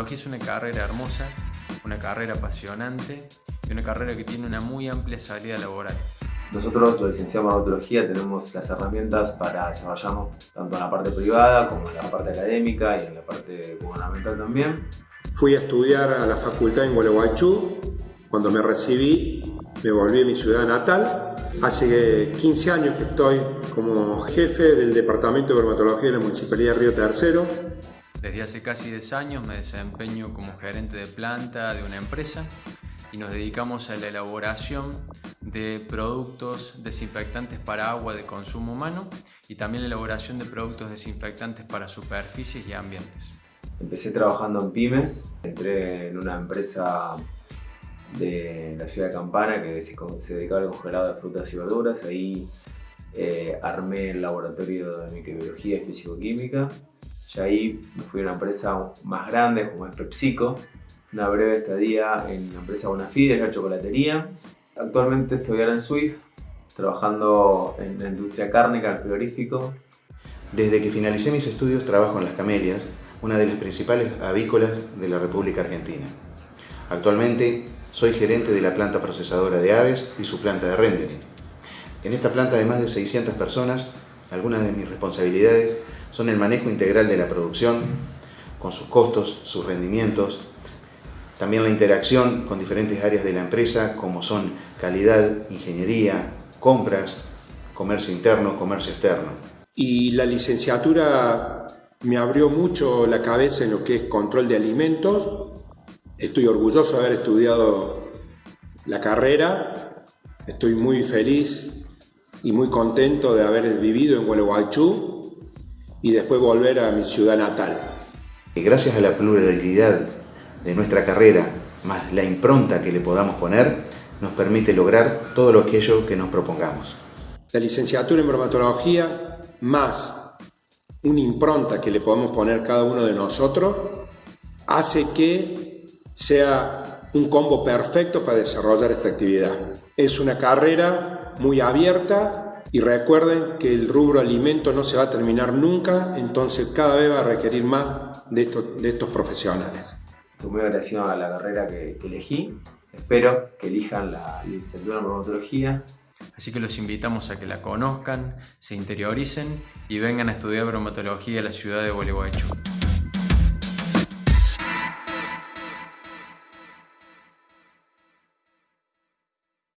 bromatología es una carrera hermosa, una carrera apasionante y una carrera que tiene una muy amplia salida laboral. Nosotros, los licenciados en bromatología, tenemos las herramientas para desarrollarnos tanto en la parte privada como en la parte académica y en la parte gubernamental también. Fui a estudiar a la facultad en Gualeguaychú. Cuando me recibí, me volví a mi ciudad natal. Hace 15 años que estoy como jefe del Departamento de Bromatología de la Municipalidad de Río Tercero. Desde hace casi 10 años me desempeño como gerente de planta de una empresa y nos dedicamos a la elaboración de productos desinfectantes para agua de consumo humano y también la elaboración de productos desinfectantes para superficies y ambientes. Empecé trabajando en pymes, entré en una empresa de la ciudad de Campana que se dedicaba al congelado de frutas y verduras. Ahí eh, armé el laboratorio de microbiología y físico-química. Y ahí me fui a una empresa más grande como es PepsiCo. Una breve estadía en la empresa Bonafide, la chocolatería. Actualmente estoy ahora en Swift, trabajando en la industria cárnica, el frigorífico. Desde que finalicé mis estudios trabajo en Las Camelias, una de las principales avícolas de la República Argentina. Actualmente soy gerente de la planta procesadora de aves y su planta de rendering. En esta planta de más de 600 personas, algunas de mis responsabilidades son el manejo integral de la producción, con sus costos, sus rendimientos, también la interacción con diferentes áreas de la empresa como son calidad, ingeniería, compras, comercio interno, comercio externo. Y la licenciatura me abrió mucho la cabeza en lo que es control de alimentos. Estoy orgulloso de haber estudiado la carrera. Estoy muy feliz y muy contento de haber vivido en Gualeguaychú y después volver a mi ciudad natal. Gracias a la pluralidad de nuestra carrera, más la impronta que le podamos poner, nos permite lograr todo lo aquello que nos propongamos. La licenciatura en bromatología, más una impronta que le podamos poner cada uno de nosotros, hace que sea un combo perfecto para desarrollar esta actividad. Es una carrera muy abierta y recuerden que el rubro alimento no se va a terminar nunca, entonces cada vez va a requerir más de estos, de estos profesionales. Estoy muy agradecido a la carrera que, que elegí. Espero que elijan la licenciatura en bromatología Así que los invitamos a que la conozcan, se interioricen y vengan a estudiar bromatología en la ciudad de Gualeguaychú.